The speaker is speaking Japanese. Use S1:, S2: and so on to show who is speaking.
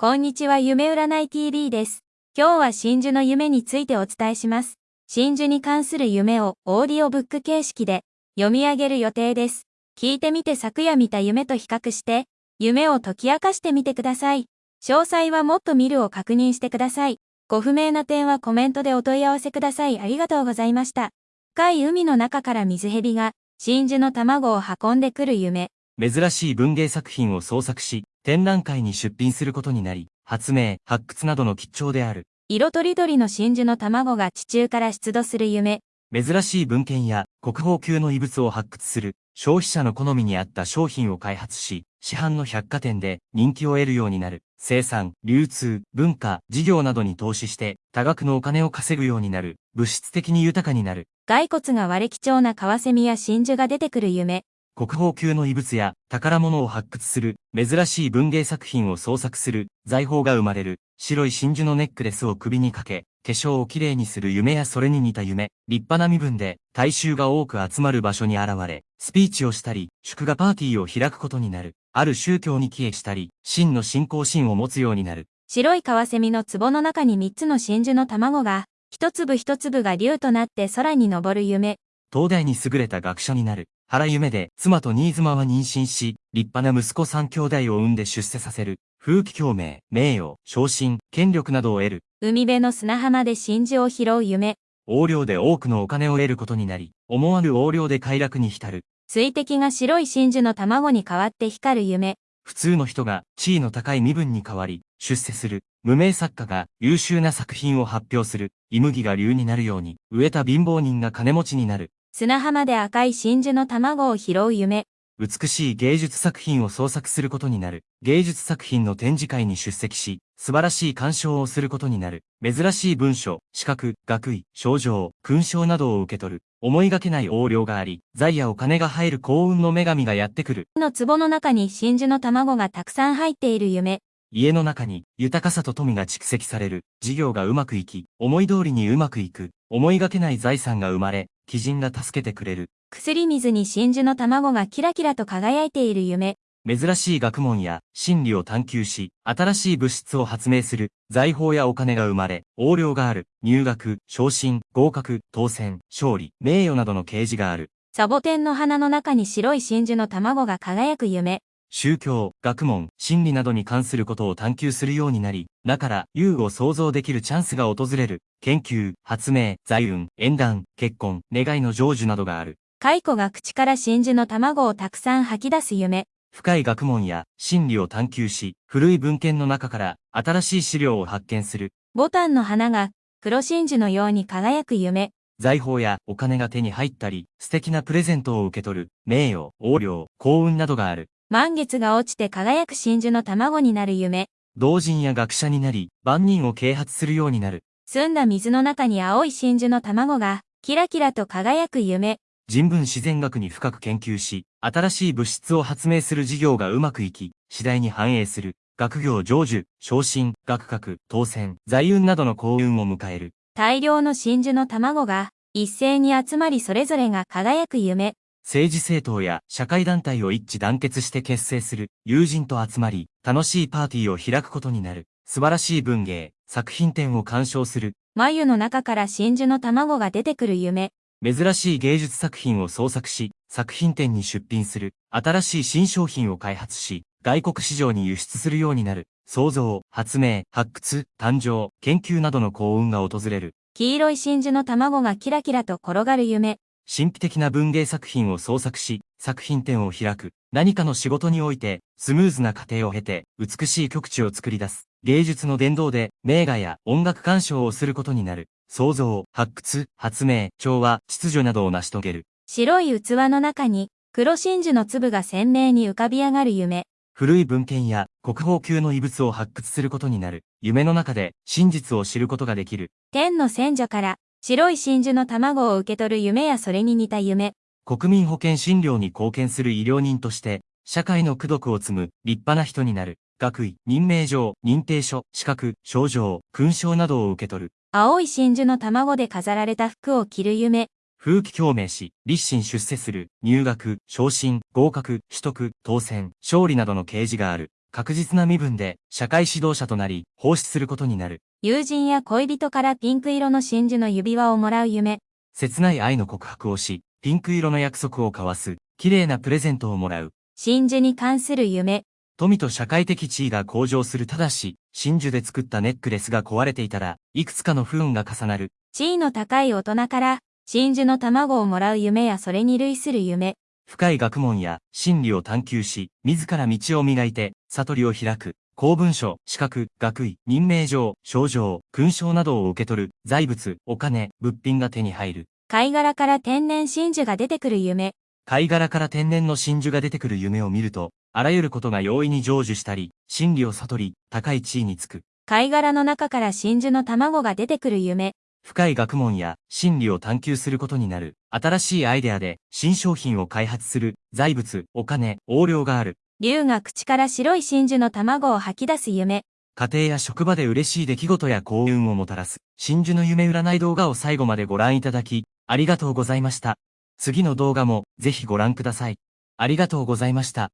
S1: こんにちは夢占い TV です。今日は真珠の夢についてお伝えします。真珠に関する夢をオーディオブック形式で読み上げる予定です。聞いてみて昨夜見た夢と比較して、夢を解き明かしてみてください。詳細はもっと見るを確認してください。ご不明な点はコメントでお問い合わせください。ありがとうございました。深い海の中から水蛇が真珠の卵を運んでくる夢。
S2: 珍しい文芸作品を創作し、展覧会に出品することになり、発明、発掘などの吉兆である。
S1: 色とりどりの真珠の卵が地中から出土する夢。
S2: 珍しい文献や国宝級の遺物を発掘する、消費者の好みに合った商品を開発し、市販の百貨店で人気を得るようになる。生産、流通、文化、事業などに投資して、多額のお金を稼ぐようになる。物質的に豊かになる。
S1: 骸骨が割れ貴重なカワセミや真珠が出てくる夢。
S2: 国宝級の遺物や宝物を発掘する、珍しい文芸作品を創作する、財宝が生まれる、白い真珠のネックレスを首にかけ、化粧をきれいにする夢やそれに似た夢、立派な身分で、大衆が多く集まる場所に現れ、スピーチをしたり、祝賀パーティーを開くことになる、ある宗教に帰依したり、真の信仰心を持つようになる。
S1: 白いカワセミの壺の中に3つの真珠の卵が、一粒一粒が竜となって空に昇る夢。
S2: 東大に優れた学者になる。原夢で妻と新妻は妊娠し、立派な息子三兄弟を産んで出世させる。風紀共鳴、名誉、昇進、権力などを得る。
S1: 海辺の砂浜で真珠を拾う夢。
S2: 横領で多くのお金を得ることになり、思わぬ横領で快楽に浸る。
S1: 水滴が白い真珠の卵に変わって光る夢。
S2: 普通の人が地位の高い身分に変わり、出世する。無名作家が優秀な作品を発表する。イ麦が竜になるように、植えた貧乏人が金持ちになる。
S1: 砂浜で赤い真珠の卵を拾う夢。
S2: 美しい芸術作品を創作することになる。芸術作品の展示会に出席し、素晴らしい鑑賞をすることになる。珍しい文書、資格、学位、賞状、勲章などを受け取る。思いがけない横領があり、財やお金が入る幸運の女神がやってくる。
S1: の壺の中に真珠の卵がたくさん入っている夢。
S2: 家の中に豊かさと富が蓄積される。事業がうまくいき、思い通りにうまくいく。思いがけない財産が生まれ、鬼人が助けてくれる。
S1: 薬水に真珠の卵がキラキラと輝いている夢。
S2: 珍しい学問や真理を探求し、新しい物質を発明する、財宝やお金が生まれ、横領がある、入学、昇進、合格、当選、勝利、名誉などの啓示がある。
S1: サボテンの花の中に白い真珠の卵が輝く夢。
S2: 宗教、学問、真理などに関することを探求するようになり、だから、優を想像できるチャンスが訪れる。研究、発明、財運、縁談、結婚、願いの成就などがある。
S1: 蚕が口から真珠の卵をたくさん吐き出す夢。
S2: 深い学問や真理を探求し、古い文献の中から新しい資料を発見する。
S1: ボタンの花が黒真珠のように輝く夢。
S2: 財宝やお金が手に入ったり、素敵なプレゼントを受け取る、名誉、横領、幸運などがある。
S1: 満月が落ちて輝く真珠の卵になる夢。
S2: 同人や学者になり、万人を啓発するようになる。
S1: 澄んだ水の中に青い真珠の卵が、キラキラと輝く夢。
S2: 人文自然学に深く研究し、新しい物質を発明する事業がうまくいき、次第に繁栄する。学業成就、昇進、学格、当選、財運などの幸運を迎える。
S1: 大量の真珠の卵が、一斉に集まりそれぞれが輝く夢。
S2: 政治政党や社会団体を一致団結して結成する友人と集まり、楽しいパーティーを開くことになる。素晴らしい文芸、作品展を鑑賞する。
S1: 眉の中から真珠の卵が出てくる夢。
S2: 珍しい芸術作品を創作し、作品展に出品する。新しい新商品を開発し、外国市場に輸出するようになる。創造、発明、発掘、誕生、研究などの幸運が訪れる。
S1: 黄色い真珠の卵がキラキラと転がる夢。
S2: 神秘的な文芸作品を創作し、作品展を開く。何かの仕事において、スムーズな過程を経て、美しい曲地を作り出す。芸術の伝道で、名画や音楽鑑賞をすることになる。創造、発掘、発明、調和、秩序などを成し遂げる。
S1: 白い器の中に、黒真珠の粒が鮮明に浮かび上がる夢。
S2: 古い文献や国宝級の遺物を発掘することになる。夢の中で真実を知ることができる。
S1: 天の先女から白い真珠の卵を受け取る夢やそれに似た夢。
S2: 国民保険診療に貢献する医療人として、社会の功徳を積む立派な人になる。学位、任命状、認定書、資格、症状、勲章などを受け取る。
S1: 青い真珠の卵で飾られた服を着る夢。
S2: 風紀共鳴し、立身出世する、入学、昇進、合格、取得、当選、勝利などの啓示がある。確実な身分で社会指導者となり、奉仕することになる。
S1: 友人や恋人からピンク色の真珠の指輪をもらう夢。
S2: 切ない愛の告白をし、ピンク色の約束を交わす、綺麗なプレゼントをもらう。
S1: 真珠に関する夢。
S2: 富と社会的地位が向上するただし、真珠で作ったネックレスが壊れていたら、いくつかの不運が重なる。
S1: 地位の高い大人から、真珠の卵をもらう夢やそれに類する夢。
S2: 深い学問や真理を探求し、自ら道を磨いて、悟りを開く。公文書、資格、学位、任命状、賞状、勲章などを受け取る、財物、お金、物品が手に入る。
S1: 貝殻から天然真珠が出てくる夢。
S2: 貝殻から天然の真珠が出てくる夢を見ると、あらゆることが容易に成就したり、真理を悟り、高い地位につく。
S1: 貝殻の中から真珠の卵が出てくる夢。
S2: 深い学問や真理を探求することになる。新しいアイデアで新商品を開発する。財物、お金、横領がある。
S1: 竜が口から白い真珠の卵を吐き出す夢。
S2: 家庭や職場で嬉しい出来事や幸運をもたらす。真珠の夢占い動画を最後までご覧いただき、ありがとうございました。次の動画もぜひご覧ください。ありがとうございました。